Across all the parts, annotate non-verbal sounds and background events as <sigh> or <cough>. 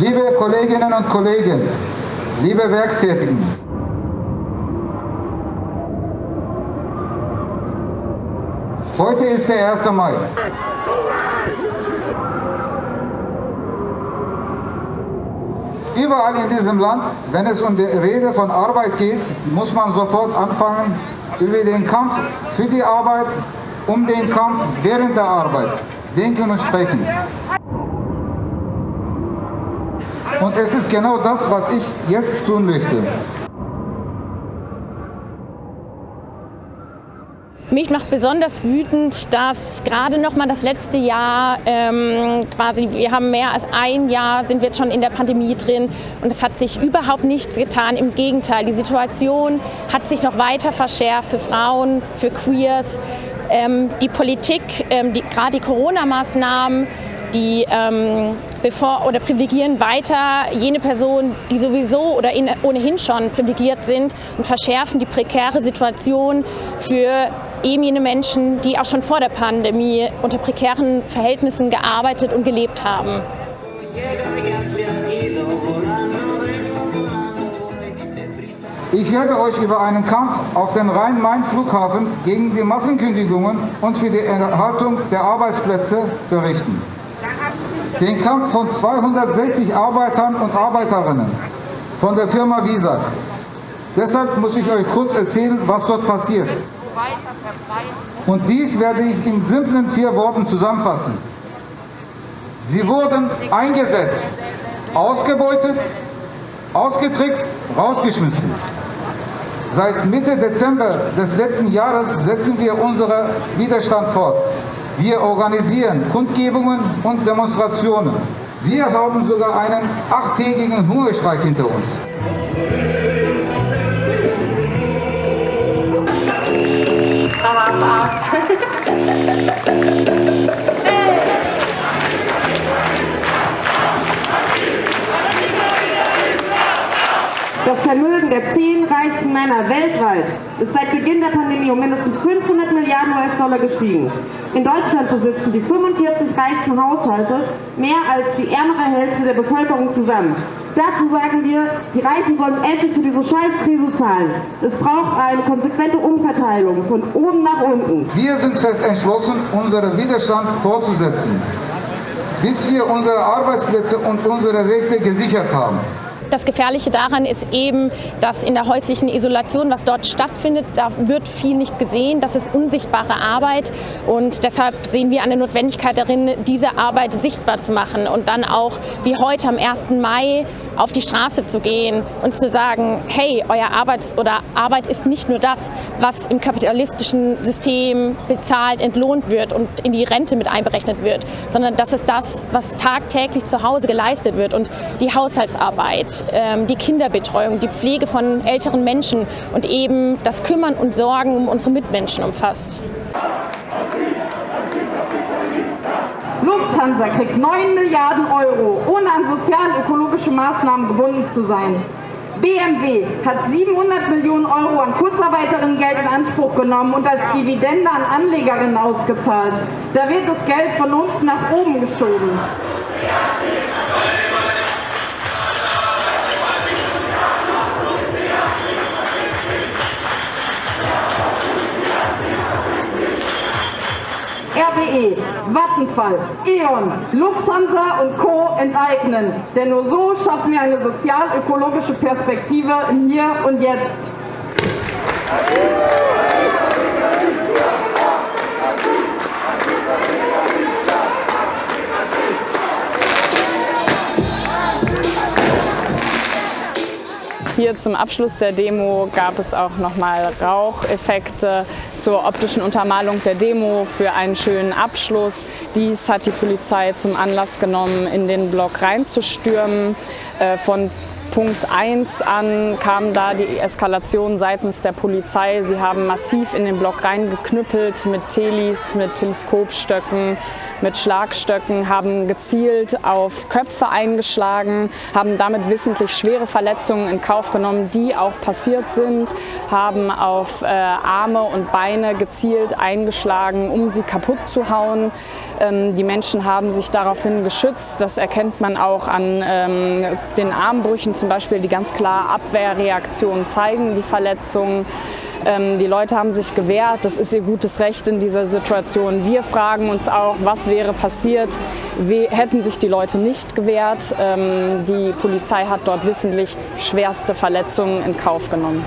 Liebe Kolleginnen und Kollegen, liebe Werkstätigen, heute ist der 1. Mai. Überall in diesem Land, wenn es um die Rede von Arbeit geht, muss man sofort anfangen, über den Kampf für die Arbeit, um den Kampf während der Arbeit denken und sprechen. Und es ist genau das, was ich jetzt tun möchte. Mich macht besonders wütend, dass gerade noch mal das letzte Jahr ähm, quasi, wir haben mehr als ein Jahr, sind wir jetzt schon in der Pandemie drin und es hat sich überhaupt nichts getan. Im Gegenteil, die Situation hat sich noch weiter verschärft für Frauen, für Queers. Ähm, die Politik, ähm, die, gerade die Corona-Maßnahmen, die ähm, bevor oder privilegieren weiter jene Personen, die sowieso oder in, ohnehin schon privilegiert sind und verschärfen die prekäre Situation für eben jene Menschen, die auch schon vor der Pandemie unter prekären Verhältnissen gearbeitet und gelebt haben. Ich werde euch über einen Kampf auf dem Rhein-Main-Flughafen gegen die Massenkündigungen und für die Erhaltung der Arbeitsplätze berichten. Den Kampf von 260 Arbeitern und Arbeiterinnen von der Firma Visag. Deshalb muss ich euch kurz erzählen, was dort passiert. Und dies werde ich in simplen vier Worten zusammenfassen. Sie wurden eingesetzt, ausgebeutet, ausgetrickst, rausgeschmissen. Seit Mitte Dezember des letzten Jahres setzen wir unseren Widerstand fort. Wir organisieren Kundgebungen und Demonstrationen. Wir haben sogar einen achttägigen Hungerstreik hinter uns. <laughs> Das Vermögen der zehn reichsten Männer weltweit ist seit Beginn der Pandemie um mindestens 500 Milliarden US-Dollar gestiegen. In Deutschland besitzen die 45 reichsten Haushalte mehr als die ärmere Hälfte der Bevölkerung zusammen. Dazu sagen wir, die Reichen sollen endlich für diese Scheißkrise zahlen. Es braucht eine konsequente Umverteilung von oben nach unten. Wir sind fest entschlossen, unseren Widerstand fortzusetzen, bis wir unsere Arbeitsplätze und unsere Rechte gesichert haben. Das Gefährliche daran ist eben, dass in der häuslichen Isolation, was dort stattfindet, da wird viel nicht gesehen. Das ist unsichtbare Arbeit und deshalb sehen wir eine Notwendigkeit darin, diese Arbeit sichtbar zu machen und dann auch wie heute am 1. Mai auf die Straße zu gehen und zu sagen, hey, euer Arbeits- oder Arbeit ist nicht nur das, was im kapitalistischen System bezahlt, entlohnt wird und in die Rente mit einberechnet wird, sondern das ist das, was tagtäglich zu Hause geleistet wird und die Haushaltsarbeit, ähm, die Kinderbetreuung, die Pflege von älteren Menschen und eben das Kümmern und Sorgen um unsere Mitmenschen umfasst. Lufthansa kriegt 9 Milliarden Euro, ohne an sozial-ökologische Maßnahmen gebunden zu sein. BMW hat 700 Millionen Euro an Kurzarbeiterinnengeld in Anspruch genommen und als Dividende an Anlegerinnen ausgezahlt. Da wird das Geld von unten nach oben geschoben. Vattenfall, E.ON, Lufthansa und Co. enteignen. Denn nur so schaffen wir eine sozial-ökologische Perspektive im Hier und Jetzt. Hier zum Abschluss der Demo gab es auch nochmal Raucheffekte zur optischen Untermalung der Demo für einen schönen Abschluss. Dies hat die Polizei zum Anlass genommen, in den Block reinzustürmen. Äh, von Punkt 1 an kam da die Eskalation seitens der Polizei. Sie haben massiv in den Block reingeknüppelt mit Telis, mit Teleskopstöcken, mit Schlagstöcken, haben gezielt auf Köpfe eingeschlagen, haben damit wissentlich schwere Verletzungen in Kauf genommen, die auch passiert sind, haben auf äh, Arme und Beine gezielt eingeschlagen, um sie kaputt zu hauen. Ähm, die Menschen haben sich daraufhin geschützt. Das erkennt man auch an ähm, den Armbrüchen zum Beispiel, die ganz klar Abwehrreaktionen zeigen, die Verletzungen. Ähm, die Leute haben sich gewehrt, das ist ihr gutes Recht in dieser Situation. Wir fragen uns auch, was wäre passiert, hätten sich die Leute nicht gewehrt. Ähm, die Polizei hat dort wissentlich schwerste Verletzungen in Kauf genommen.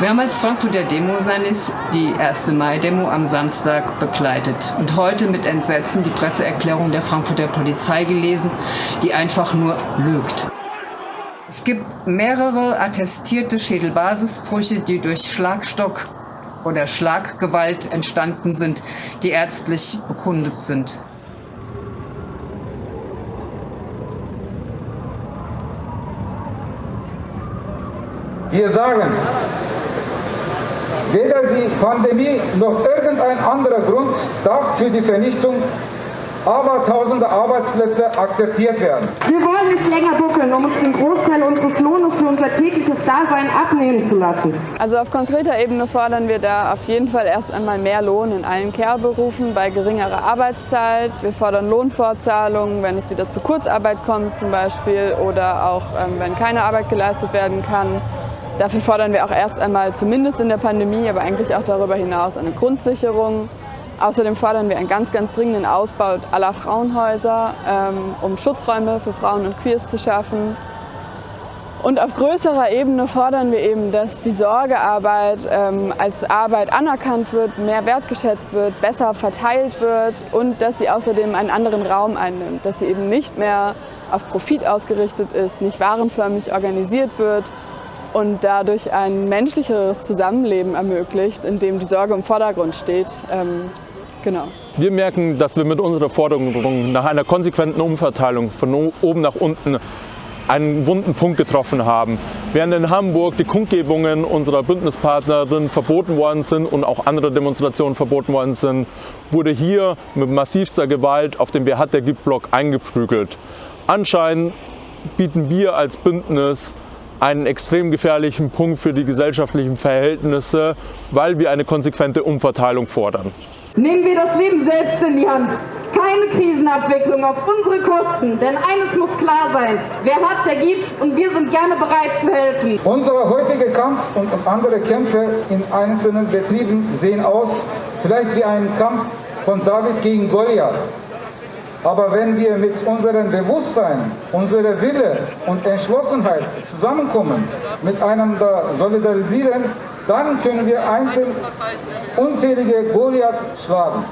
Wir haben als Frankfurter Demo Sanis die 1. Mai-Demo am Samstag begleitet und heute mit Entsetzen die Presseerklärung der Frankfurter Polizei gelesen, die einfach nur lügt. Es gibt mehrere attestierte Schädelbasisbrüche, die durch Schlagstock oder Schlaggewalt entstanden sind, die ärztlich bekundet sind. Wir sagen, Weder die Pandemie noch irgendein anderer Grund darf für die Vernichtung abertausende Arbeitsplätze akzeptiert werden. Wir wollen nicht länger buckeln, um uns den Großteil unseres Lohnes für unser tägliches Dasein abnehmen zu lassen. Also auf konkreter Ebene fordern wir da auf jeden Fall erst einmal mehr Lohn in allen Care-Berufen bei geringerer Arbeitszeit. Wir fordern Lohnfortzahlungen, wenn es wieder zu Kurzarbeit kommt zum Beispiel oder auch ähm, wenn keine Arbeit geleistet werden kann. Dafür fordern wir auch erst einmal, zumindest in der Pandemie, aber eigentlich auch darüber hinaus, eine Grundsicherung. Außerdem fordern wir einen ganz, ganz dringenden Ausbau aller Frauenhäuser, ähm, um Schutzräume für Frauen und Queers zu schaffen. Und auf größerer Ebene fordern wir eben, dass die Sorgearbeit ähm, als Arbeit anerkannt wird, mehr wertgeschätzt wird, besser verteilt wird und dass sie außerdem einen anderen Raum einnimmt, dass sie eben nicht mehr auf Profit ausgerichtet ist, nicht warenförmig organisiert wird, und dadurch ein menschlicheres Zusammenleben ermöglicht, in dem die Sorge im Vordergrund steht. Genau. Wir merken, dass wir mit unserer Forderung nach einer konsequenten Umverteilung von oben nach unten einen wunden Punkt getroffen haben. Während in Hamburg die Kundgebungen unserer Bündnispartnerin verboten worden sind und auch andere Demonstrationen verboten worden sind, wurde hier mit massivster Gewalt auf dem Wer hat der gibt-Block eingeprügelt. Anscheinend bieten wir als Bündnis einen extrem gefährlichen Punkt für die gesellschaftlichen Verhältnisse, weil wir eine konsequente Umverteilung fordern. Nehmen wir das Leben selbst in die Hand. Keine Krisenabwicklung auf unsere Kosten, denn eines muss klar sein, wer hat, der gibt und wir sind gerne bereit zu helfen. Unser heutiger Kampf und andere Kämpfe in einzelnen Betrieben sehen aus, vielleicht wie ein Kampf von David gegen Goliath. Aber wenn wir mit unserem Bewusstsein, unserer Wille und Entschlossenheit zusammenkommen, miteinander solidarisieren, dann können wir einzeln unzählige Goliath schlagen.